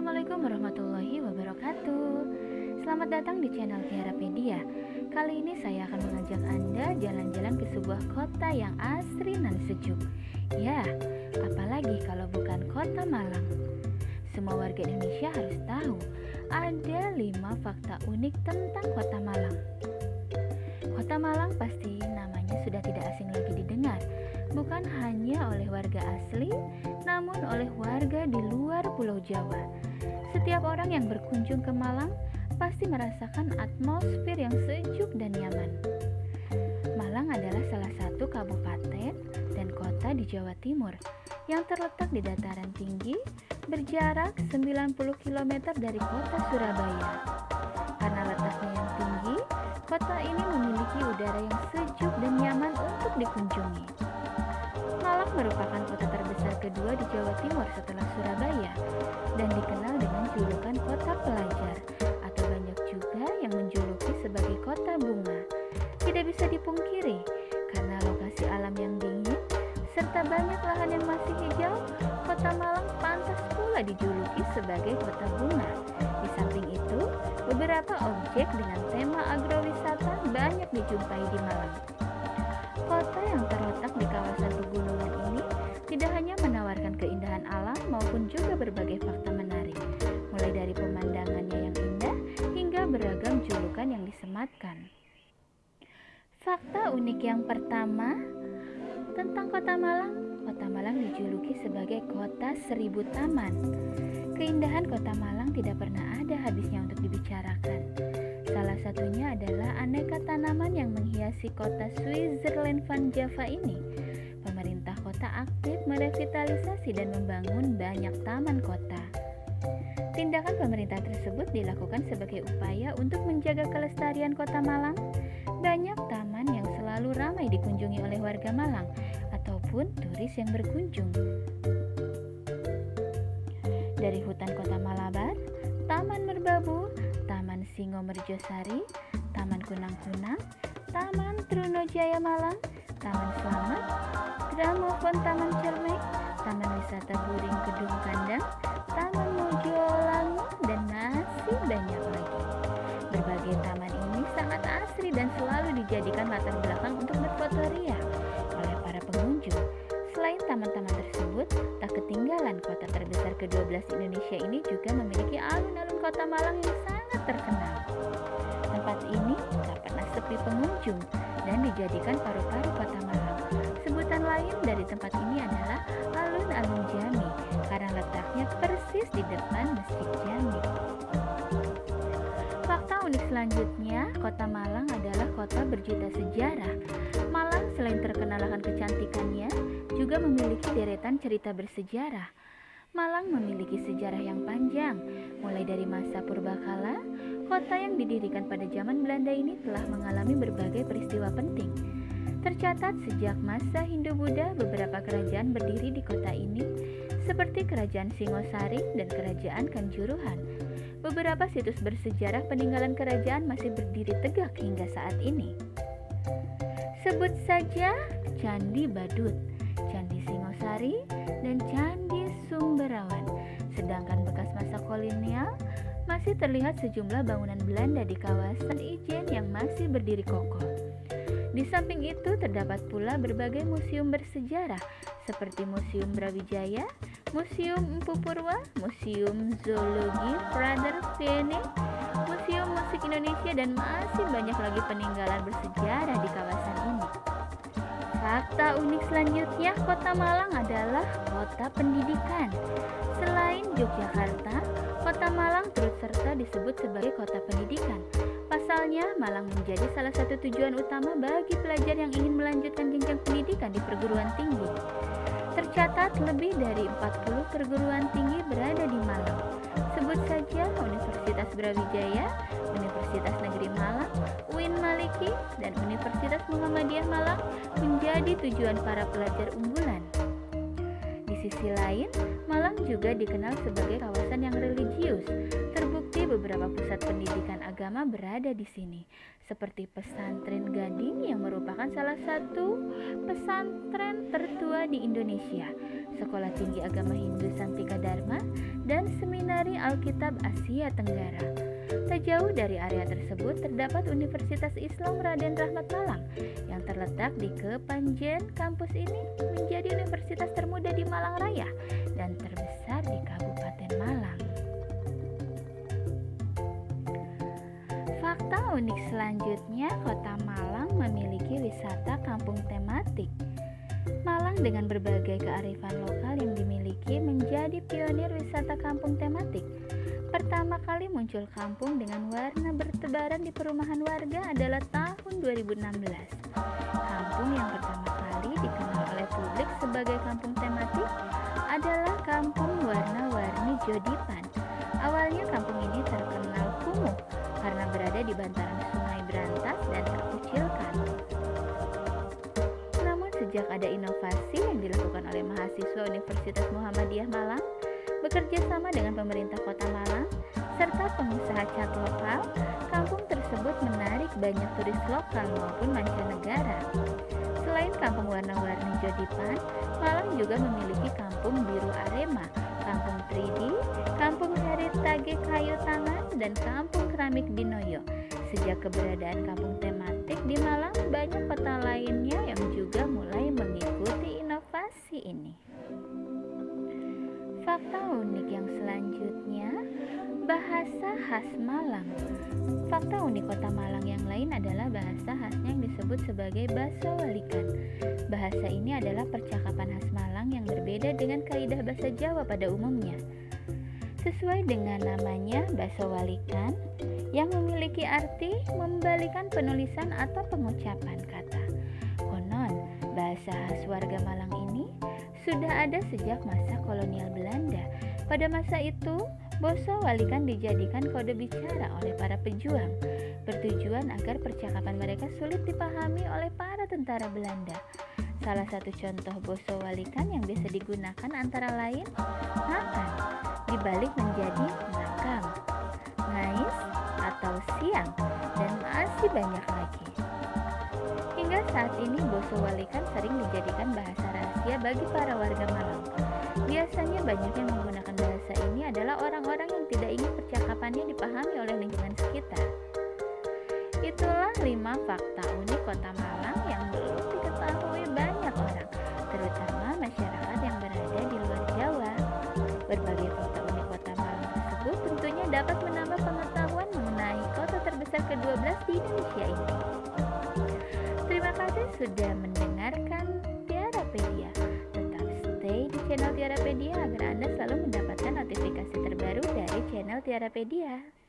Assalamualaikum warahmatullahi wabarakatuh. Selamat datang di channel Tiarapedia. Kali ini saya akan mengajak Anda jalan-jalan ke sebuah kota yang asri dan sejuk. Ya, apalagi kalau bukan kota Malang. Semua warga Indonesia harus tahu Ada 5 fakta unik tentang kota Malang. Kota Malang pasti namanya sudah tidak asing lagi didengar bukan hanya oleh warga asli, namun oleh warga di luar Pulau Jawa. Setiap orang yang berkunjung ke Malang pasti merasakan atmosfer yang sejuk dan nyaman. Malang adalah salah satu kabupaten dan kota di Jawa Timur yang terletak di dataran tinggi berjarak 90 km dari kota Surabaya. Karena letaknya yang tinggi, kota ini memiliki udara yang sejuk dan nyaman untuk dikunjungi. Merupakan kota terbesar kedua di Jawa Timur setelah Surabaya dan dikenal dengan julukan kota pelajar atau banyak juga yang menjuluki sebagai kota bunga. Tidak bisa dipungkiri karena lokasi alam yang dingin serta banyak lahan yang masih hijau, kota Malang pantas pula dijuluki sebagai kota bunga. Di samping itu, beberapa objek dengan tema agrowisata banyak dijumpai di Malang. Kota yang terletak di kawasan pegunungan keindahan alam maupun juga berbagai fakta menarik, mulai dari pemandangannya yang indah hingga beragam julukan yang disematkan. Fakta unik yang pertama tentang Kota Malang, Kota Malang dijuluki sebagai kota seribu taman. Keindahan Kota Malang tidak pernah ada habisnya untuk dibicarakan. Salah satunya adalah aneka tanaman yang menghiasi kota Switzerland Van Java ini. Pemerintah kota aktif merevitalisasi dan membangun banyak taman kota. Tindakan pemerintah tersebut dilakukan sebagai upaya untuk menjaga kelestarian kota Malang. Banyak taman yang selalu ramai dikunjungi oleh warga Malang ataupun turis yang berkunjung. Dari hutan kota Malabar, Taman Merbabu, Taman Singo Merjosari, Taman Kunang-Kunang, Taman Trunojaya Malang, Taman Selamat, Gramofon Taman Cermek, Taman Wisata Buring Kedung Kandang, Taman Mojolangu, dan masih banyak lagi. Berbagai taman ini sangat asri dan selalu dijadikan latar belakang untuk berfotoria oleh para pengunjung. Selain taman-taman tersebut, tak ketinggalan kota terbesar ke-12 Indonesia ini juga memiliki alun-alun kota Malang yang sangat terkenal. Tempat ini tak pernah sepi pengunjung dan dijadikan paru-paru kota Malang. Lain dari tempat ini adalah alun-alun Jami karena letaknya persis di depan Masjid Jami. Fakta unik selanjutnya, kota Malang adalah kota berjuta sejarah. Malang selain terkenal akan kecantikannya, juga memiliki deretan cerita bersejarah. Malang memiliki sejarah yang panjang, mulai dari masa purbakala, kota yang didirikan pada zaman Belanda ini telah mengalami berbagai peristiwa penting. Tercatat sejak masa Hindu-Buddha, beberapa kerajaan berdiri di kota ini, seperti Kerajaan Singosari dan Kerajaan Kanjuruhan. Beberapa situs bersejarah peninggalan kerajaan masih berdiri tegak hingga saat ini. Sebut saja Candi Badut, Candi Singosari, dan Candi Sumberawan. Sedangkan bekas masa kolonial masih terlihat sejumlah bangunan Belanda di kawasan Ijen yang masih berdiri kokoh. Di samping itu terdapat pula berbagai museum bersejarah seperti Museum Brawijaya, Museum Empu Purwa, Museum Zoologi Prader Vienne, Museum Musik Indonesia dan masih banyak lagi peninggalan bersejarah di kawasan ini. Fakta unik selanjutnya, Kota Malang adalah kota pendidikan. Selain Yogyakarta, Kota Malang turut serta disebut sebagai kota pendidikan. Pasalnya, Malang menjadi salah satu tujuan utama bagi pelajar yang ingin melanjutkan jenjang pendidikan di perguruan tinggi. Tercatat lebih dari 40 perguruan tinggi berada di Malang. Sebut saja Universitas Brawijaya, Universitas Negeri Malang, UIN Maliki, dan Universitas Muhammadiyah Malang menjadi tujuan para pelajar unggulan. Sisi lain, Malang juga dikenal sebagai kawasan yang religius. Terbukti beberapa pusat pendidikan agama berada di sini, seperti Pesantren Gading yang merupakan salah satu pesantren tertua di Indonesia, Sekolah Tinggi Agama Hindu Santika Dharma, dan Seminari Alkitab Asia Tenggara. Tak jauh dari area tersebut terdapat Universitas Islam Raden Rahmat Malang yang terletak di Kepanjen. Kampus ini menjadi universitas termuda di Malang Raya dan terbesar di Kabupaten Malang. Fakta unik selanjutnya, Kota Malang memiliki wisata kampung tematik. Malang dengan berbagai kearifan lokal yang dimiliki menjadi pionir wisata kampung tematik. Pertama kali muncul kampung dengan warna bertebaran di perumahan warga adalah tahun 2016. Kampung yang pertama kali dikenal oleh publik sebagai kampung tematik adalah Kampung Warna-Warni Jodipan. Awalnya kampung ini terkenal kumuh karena berada di bantaran sungai berantas dan terkucilkan. Namun sejak ada inovasi yang dilakukan oleh mahasiswa Universitas Muhammadiyah Malang, bekerja sama dengan pemerintah kota Malang, pengusaha cat lokal, kampung tersebut menarik banyak turis lokal maupun mancanegara. Selain kampung warna-warni Jodipan, Malang juga memiliki kampung biru Arema, kampung 3D, kampung Heritage Kayu Tangan, dan kampung keramik Dinoyo. Sejak keberadaan kampung tematik di Malang, banyak kota lainnya yang juga mulai mengikuti inovasi ini. Fakta unik yang selanjutnya, bahasa khas Malang. Fakta unik kota Malang yang lain adalah bahasa khasnya yang disebut sebagai bahasa walikan. Bahasa ini adalah percakapan khas Malang yang berbeda dengan kaidah bahasa Jawa pada umumnya. Sesuai dengan namanya, bahasa walikan yang memiliki arti membalikan penulisan atau pengucapan kata. Konon, bahasa khas warga Malang ini sudah ada sejak masa kolonial Belanda. Pada masa itu, Boso walikan dijadikan kode bicara oleh para pejuang, bertujuan agar percakapan mereka sulit dipahami oleh para tentara Belanda. Salah satu contoh boso walikan yang biasa digunakan antara lain makan, dibalik menjadi makam, ngais atau siang, dan masih banyak lagi. Hingga saat ini boso walikan sering dijadikan bahasa rahasia bagi para warga Malang. Biasanya banyak yang menggunakan ini adalah orang-orang yang tidak ingin percakapannya dipahami oleh lingkungan sekitar. Itulah lima fakta unik kota Malang yang belum diketahui banyak orang, terutama masyarakat yang berada di luar Jawa. Berbagai fakta unik kota Malang tersebut tentunya dapat menambah pengetahuan mengenai kota terbesar ke-12 di Indonesia ini. Terima kasih sudah mendengarkan Tiarapedia. Tetap stay di channel Tiarapedia agar Selalu